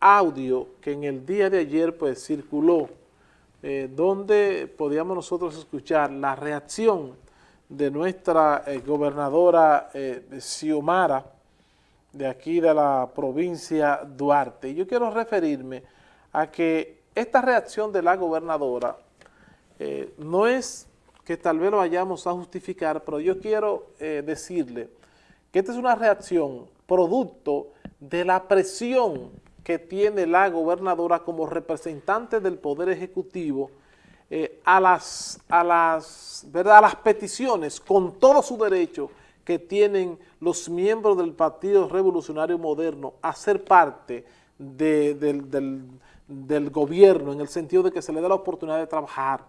audio que en el día de ayer pues circuló, eh, donde podíamos nosotros escuchar la reacción de nuestra eh, gobernadora eh, Xiomara, de aquí de la provincia Duarte. Yo quiero referirme a que esta reacción de la gobernadora no es que tal vez lo vayamos a justificar, pero yo quiero decirle que esta es una reacción producto de la presión que tiene la gobernadora como representante del Poder Ejecutivo eh, a, las, a, las, ¿verdad? a las peticiones con todo su derecho que tienen los miembros del Partido Revolucionario Moderno a ser parte del, del gobierno en el sentido de que se le dé la oportunidad de trabajar.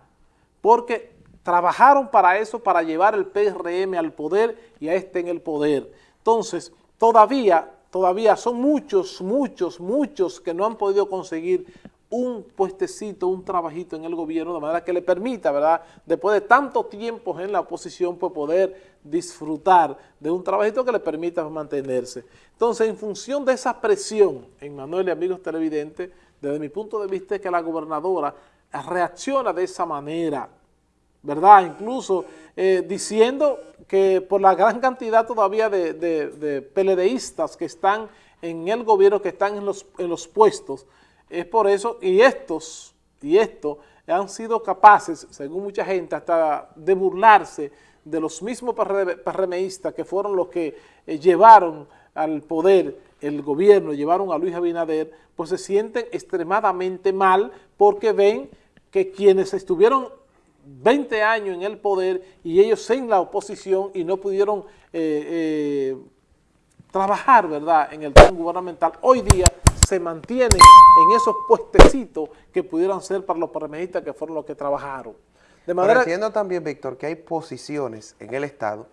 Porque trabajaron para eso, para llevar el PRM al poder y a este en el poder. Entonces, todavía todavía son muchos, muchos, muchos que no han podido conseguir un puestecito, un trabajito en el gobierno, de manera que le permita, ¿verdad?, después de tanto tiempo en la oposición, pues poder disfrutar de un trabajito que le permita mantenerse. Entonces, en función de esa presión, en Manuel y amigos televidentes, desde mi punto de vista es que la gobernadora reacciona de esa manera, ¿verdad? Incluso eh, diciendo que por la gran cantidad todavía de, de, PLDistas que están en el gobierno, que están en los, en los puestos, es por eso, y estos, y esto, han sido capaces, según mucha gente, hasta de burlarse de los mismos PRMistas que fueron los que eh, llevaron al poder el gobierno, llevaron a Luis Abinader, pues se sienten extremadamente mal porque ven que quienes estuvieron 20 años en el poder y ellos en la oposición y no pudieron eh, eh, trabajar, ¿verdad?, en el plan gubernamental, hoy día se mantienen en esos puestecitos que pudieran ser para los PRMistas que fueron los que trabajaron. De manera... entiendo también, Víctor, que hay posiciones en el Estado,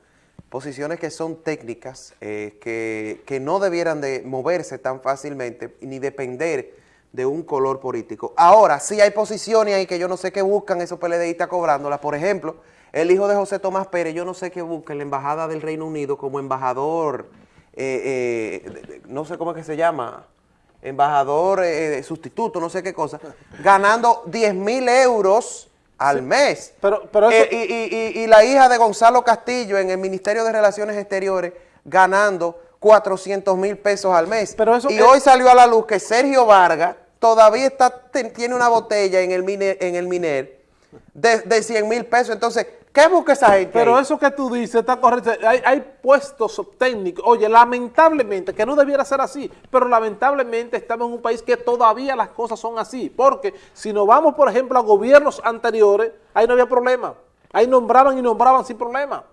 posiciones que son técnicas, eh, que, que no debieran de moverse tan fácilmente ni depender de un color político. Ahora, sí hay posiciones ahí que yo no sé qué buscan esos PLDistas cobrándolas. Por ejemplo, el hijo de José Tomás Pérez, yo no sé qué busca en la Embajada del Reino Unido como embajador, eh, eh, no sé cómo es que se llama, embajador eh, sustituto, no sé qué cosa, ganando 10 mil euros al mes. Pero, pero y, la hija de Gonzalo Castillo en el Ministerio de Relaciones Exteriores ganando 400 mil pesos al mes. Pero eso y hoy salió a la luz que Sergio Vargas todavía está, tiene una botella en el Miner, en el Miner de, de 100 mil pesos. Entonces, ¿qué busca esa gente Pero eso que tú dices está correcto. Hay, hay, puestos técnicos. Oye, lamentablemente, que no debiera ser así, pero lamentablemente estamos en un país que todavía las cosas son así. Porque si nos vamos, por ejemplo, a gobiernos anteriores, ahí no había problema. Ahí nombraban y nombraban sin problema.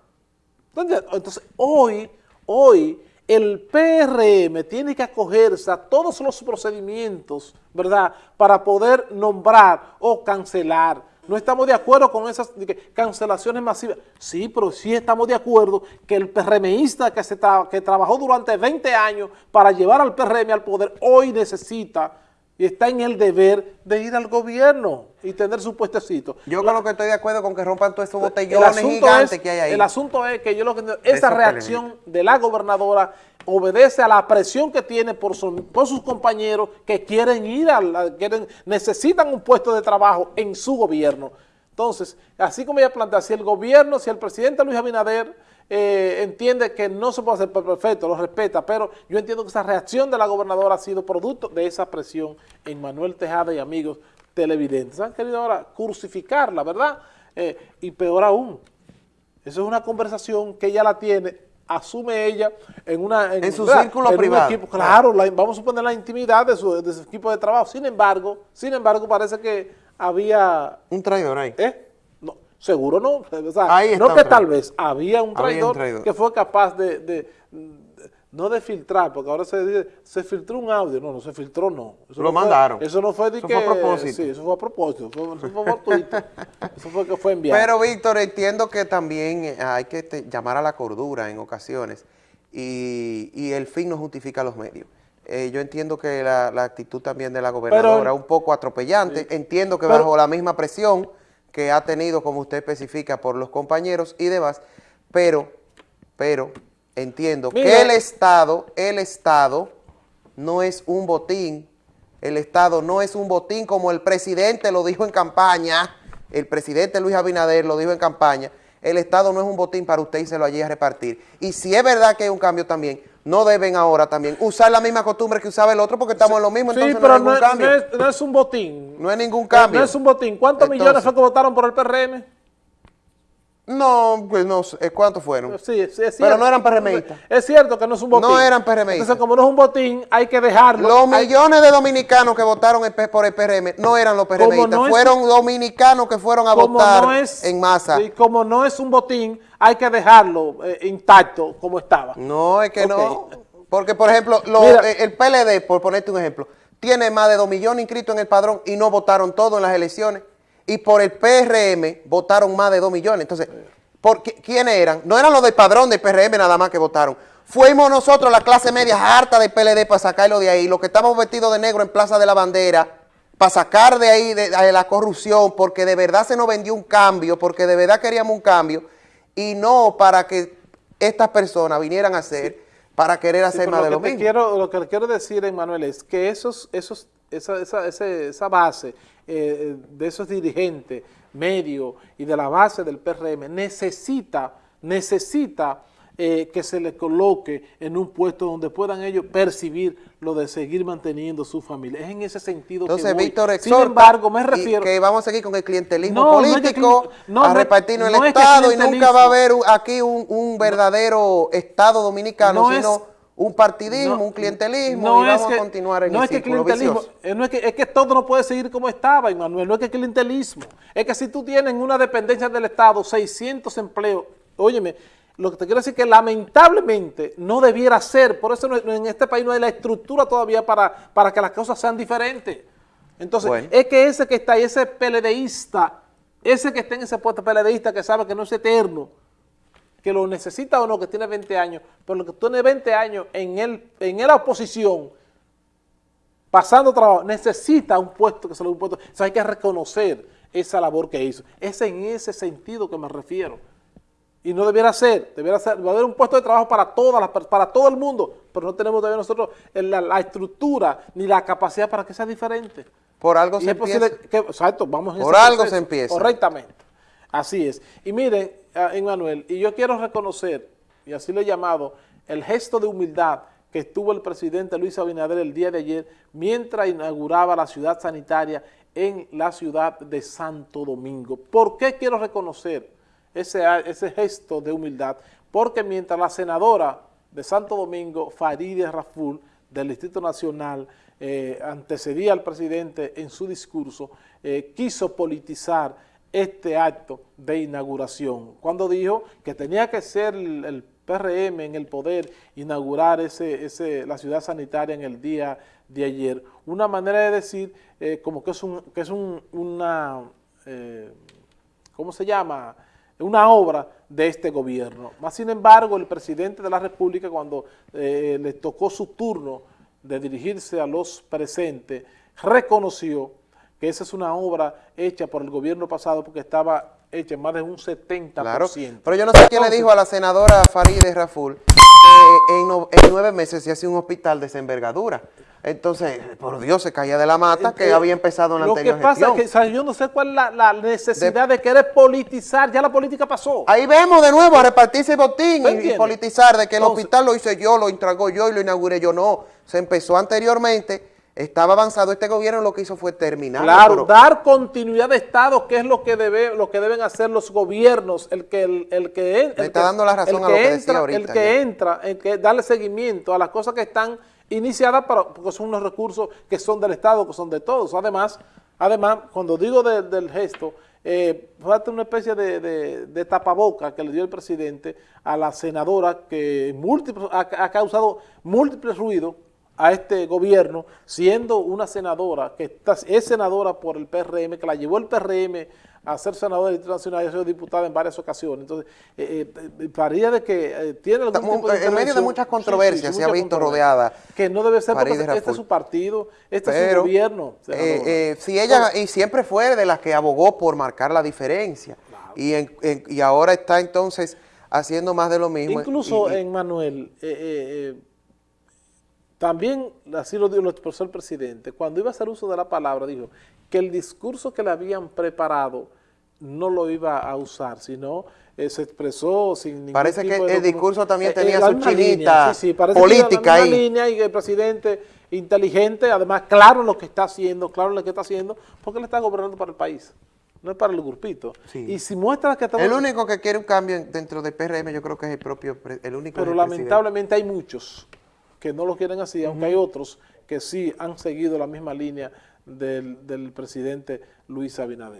Entonces, hoy, hoy el PRM tiene que acogerse a todos los procedimientos, ¿verdad?, para poder nombrar o cancelar. No estamos de acuerdo con esas cancelaciones masivas. Sí, pero sí estamos de acuerdo que el PRMista que, se que trabajó durante 20 años para llevar al PRM al poder, hoy necesita y está en el deber de ir al gobierno y tener su puestecito. Yo con lo que estoy de acuerdo con que rompan todos esos botellones gigantes que hay ahí. El asunto es que yo lo que esa reacción de la gobernadora obedece a la presión que tiene por, por sus compañeros que quieren ir, a quieren, necesitan un puesto de trabajo en su gobierno. Entonces, así como ella plantea, si el gobierno, si el presidente Luis Abinader eh, entiende que no se puede hacer perfecto, lo respeta, pero yo entiendo que esa reacción de la gobernadora ha sido producto de esa presión en Manuel Tejada y amigos televidentes. Han querido ahora crucificarla, ¿verdad? Eh, y peor aún, eso es una conversación que ella la tiene, asume ella en una en, su círculo privado. claro, vamos a suponer la intimidad de su, de su, equipo de trabajo. Sin embargo, sin embargo, parece que había... Un traidor ahí. ¿Eh? Seguro no. O sea, no que tal vez había un traidor, que fue capaz de, no de filtrar, porque ahora se dice, se filtró un audio. No, no se filtró, no. Eso Lo mandaron. eso no fue de eso que... Fue a propósito. Sí, eso fue a propósito. eso fue fortuito. eso fue que fue enviado. Pero, Víctor, entiendo que también eh, hay que llamar a la cordura en ocasiones y, el fin no justifica los medios. Eh, yo entiendo que la, actitud también de la gobernadora es un poco atropellante. Entiendo que bajo la misma presión que ha tenido, como usted especifica, por los compañeros y demás, pero, pero entiendo que el Estado, el Estado no es un botín. El Estado no es un botín como el presidente lo dijo en campaña, el presidente Luis Abinader lo dijo en campaña, el Estado no es un botín para usted y se lo allí a repartir. Y si es verdad que hay un cambio también, no deben ahora también usar la misma costumbre que usaba el otro porque estamos en lo mismo, entonces pero no hay ningún cambio. No es, no es, un botín. No es ningún cambio. No es un botín. ¿Cuántos millones fue que votaron por el PRM? No, pues no sé, ¿cuántos fueron? Sí, es, cierto. Pero no eran PRMistas. Es cierto que no es un botín. No eran PRMistas. Entonces, como no es un botín, hay que dejarlo. Los millones de dominicanos que votaron por el PRM no eran los PRMistas, no fueron es, dominicanos que fueron a votar no es, en masa. Y como no es un botín, hay que dejarlo eh, intacto como estaba. No, es que okay. no. Porque, por ejemplo, lo, Mira, el PLD, por ponerte un ejemplo, tiene más de dos millones inscritos en el padrón y no votaron todos en las elecciones. Y por el PRM votaron más de dos millones. Entonces, ¿por qué, ¿quiénes eran? No eran los del padrón del PRM nada más que votaron. Fuimos nosotros, la clase media harta del PLD, para sacarlo de ahí. Los que estamos vestidos de negro en Plaza de la Bandera, para sacar de ahí de, de la corrupción, porque de verdad se nos vendió un cambio, porque de verdad queríamos un cambio, y no para que estas personas vinieran a hacer para querer hacer sí, más lo de lo que mismo. Quiero, lo que le quiero decir, Emanuel, es que esos, esos, esa, esa, esa, esa base eh, de esos dirigentes medios y de la base del PRM necesita, necesita eh, que se le coloque en un puesto donde puedan ellos percibir lo de seguir manteniendo su familia. Es en ese sentido Entonces, que voy. Víctor Sin embargo, me refiero... que vamos a seguir con el clientelismo No, no es que político, no, a no- repartirnos no el es que Estado y nunca va a haber aquí un, un verdadero Estado dominicano, es- sino un partidismo, No, un clientelismo no y vamos que- a continuar en no el es que clientelismo, vicioso. eh, no es, que, es que todo no puede seguir como estaba, Emanuel, no es que clientelismo. Es que si tú tienes una dependencia del Estado, 600 empleos, óyeme, lo que te quiero decir es que lamentablemente no debiera ser, por eso no- en este país no hay la estructura todavía para, para que las cosas sean diferentes. Entonces, Bueno. es que ese que está ahí, ese PLDista, ese que está en ese puesto PLDista que sabe que no es eterno, que lo necesita o no, que tiene 20 años, pero lo que tiene 20 años en, el, en la oposición, pasando trabajo, necesita un puesto que se lo un puesto. O sea, hay que reconocer esa labor que hizo. Es en ese sentido que me refiero. Y no debiera ser, debiera ser, va a haber un puesto de trabajo para todas las para todo el mundo, pero no tenemos todavía nosotros la, la estructura ni la capacidad para que sea diferente. Por algo Y se empieza. que, exacto, vamos Por algo proceso. se empieza. Correctamente. Así es. Y miren, ah, Emmanuel, y yo quiero reconocer, y así lo he llamado, el gesto de humildad que tuvo el presidente Luis Abinader el día de ayer mientras inauguraba la ciudad sanitaria en la ciudad de Santo Domingo. ¿Por qué quiero reconocer ese, ese gesto de humildad? Porque mientras la senadora de Santo Domingo, Farideh Raful, del Distrito Nacional, eh, antecedía al presidente en su discurso, eh, quiso politizar este acto de inauguración, cuando dijo que tenía que ser el, PRM en el poder inaugurar ese, ese, la ciudad sanitaria en el día de ayer. Una manera de decir eh, como que es, un, que es un, una, eh, ¿cómo se llama?, una obra de este gobierno. Más sin embargo, el presidente de la República, cuando eh, le tocó su turno de dirigirse a los presentes, reconoció que esa es una obra hecha por el gobierno pasado porque estaba hecha en más de un 70%. Claro, pero yo no sé quién le dijo a la senadora Farideh Raful que en, no- en nueve meses se hacía un hospital de esa envergadura. Entonces, por Dios, se caía de la mata que Eh, había empezado en la Lo anterior que pasa gestión. es que o sea, yo no sé cuál es la, la necesidad de, querer politizar, ya la política pasó. Ahí vemos de nuevo a repartirse el botín ¿Tú y- politizar de que el Entonces- hospital lo hice yo, lo entregó yo y lo inauguré yo. No, se empezó anteriormente, estaba avanzado este gobierno, lo que hizo fue terminar. Claro, dar continuidad de Estado, que es lo que debe, lo que deben hacer los gobiernos, el que el, el que el está que- dando la razón el a lo que entra, ahorita, el que ya. entra, el que darle seguimiento a las cosas que están iniciadas, pero, porque son unos recursos que son del Estado, que son de todos. Además, además, cuando digo de- del gesto, eh, fue una especie de, de, de tapaboca que le dio el presidente a la senadora que múltiples, ha, ha causado múltiples ruidos a este gobierno, siendo una senadora, que está- es senadora por el PRM, que la llevó el PRM a ser senadora del Distrito Nacional y a ser diputada en varias ocasiones. Entonces, eh, eh, parecía de que eh, tiene algún Estamos tipo de en medio de muchas controversias, se ha visto rodeada Que no debe ser porque este es su partido, este es su gobierno. eh, eh, si ella, y siempre fue de las que abogó por marcar la diferencia, y, en- en- y ahora está entonces haciendo más de lo mismo. Incluso y- en Manuel, eh, eh, eh, también, así lo, lo expresó el presidente, cuando iba a hacer uso de la palabra, dijo que el discurso que le habían preparado no lo iba a usar, sino eh, se expresó sin ningún Parece que de el discurso también eh, tenía eh, su chinita sí, sí, política ahí. línea y el presidente inteligente, además claro en lo que está haciendo, claro en lo que está haciendo, porque él está gobernando para el país, no es para el grupito. Sí. Y si muestra que estamos... El único que quiere un cambio en- dentro del PRM yo creo que es el propio, el único Pero presidente. lamentablemente hay muchos que no lo quieren así, aunque hay otros que sí han seguido la misma línea del, del presidente Luis Abinader.